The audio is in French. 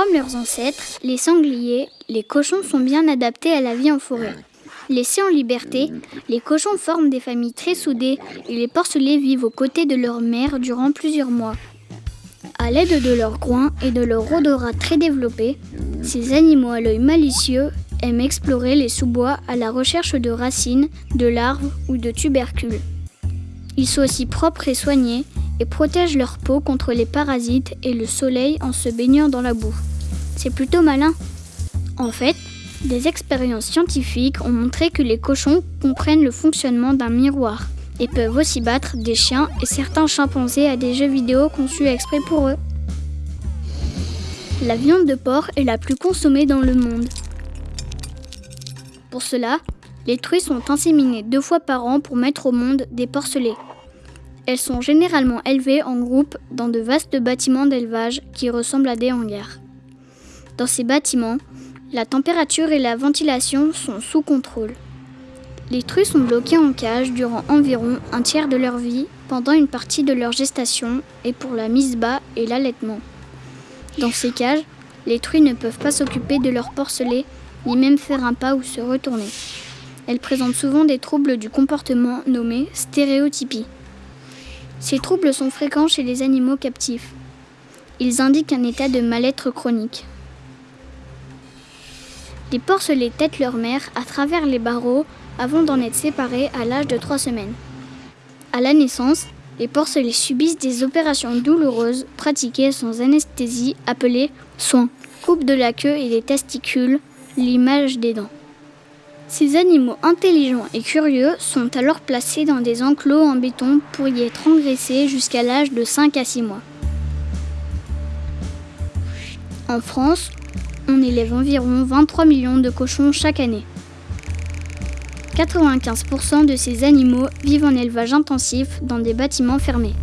Comme leurs ancêtres, les sangliers, les cochons sont bien adaptés à la vie en forêt. Laissés en liberté, les cochons forment des familles très soudées et les porcelets vivent aux côtés de leur mère durant plusieurs mois. À l'aide de leurs groins et de leur odorat très développé, ces animaux à l'œil malicieux aiment explorer les sous-bois à la recherche de racines, de larves ou de tubercules. Ils sont aussi propres et soignés et protègent leur peau contre les parasites et le soleil en se baignant dans la boue. C'est plutôt malin. En fait, des expériences scientifiques ont montré que les cochons comprennent le fonctionnement d'un miroir et peuvent aussi battre des chiens et certains chimpanzés à des jeux vidéo conçus exprès pour eux. La viande de porc est la plus consommée dans le monde. Pour cela, les truies sont inséminées deux fois par an pour mettre au monde des porcelets. Elles sont généralement élevées en groupe dans de vastes bâtiments d'élevage qui ressemblent à des hangars. Dans ces bâtiments, la température et la ventilation sont sous contrôle. Les truies sont bloquées en cage durant environ un tiers de leur vie, pendant une partie de leur gestation et pour la mise bas et l'allaitement. Dans ces cages, les truies ne peuvent pas s'occuper de leur porcelet, ni même faire un pas ou se retourner. Elles présentent souvent des troubles du comportement nommés stéréotypies. Ces troubles sont fréquents chez les animaux captifs. Ils indiquent un état de mal-être chronique. Les porcelets têtent leur mère à travers les barreaux avant d'en être séparés à l'âge de 3 semaines. À la naissance, les porcelets subissent des opérations douloureuses pratiquées sans anesthésie appelées soins, coupe de la queue et des testicules, l'image des dents. Ces animaux intelligents et curieux sont alors placés dans des enclos en béton pour y être engraissés jusqu'à l'âge de 5 à 6 mois. En France, on élève environ 23 millions de cochons chaque année. 95% de ces animaux vivent en élevage intensif dans des bâtiments fermés.